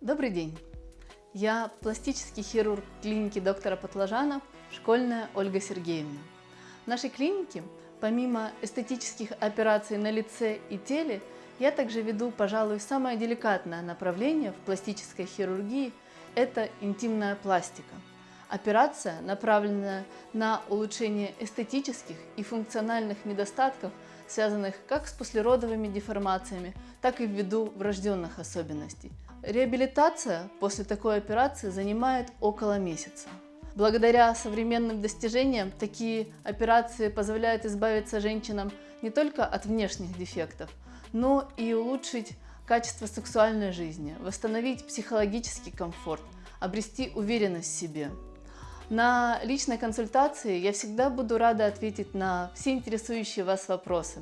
Добрый день! Я пластический хирург клиники доктора Патлажана, школьная Ольга Сергеевна. В нашей клинике, помимо эстетических операций на лице и теле, я также веду, пожалуй, самое деликатное направление в пластической хирургии – это интимная пластика. Операция, направленная на улучшение эстетических и функциональных недостатков, связанных как с послеродовыми деформациями, так и ввиду врожденных особенностей. Реабилитация после такой операции занимает около месяца. Благодаря современным достижениям такие операции позволяют избавиться женщинам не только от внешних дефектов, но и улучшить качество сексуальной жизни, восстановить психологический комфорт, обрести уверенность в себе. На личной консультации я всегда буду рада ответить на все интересующие вас вопросы.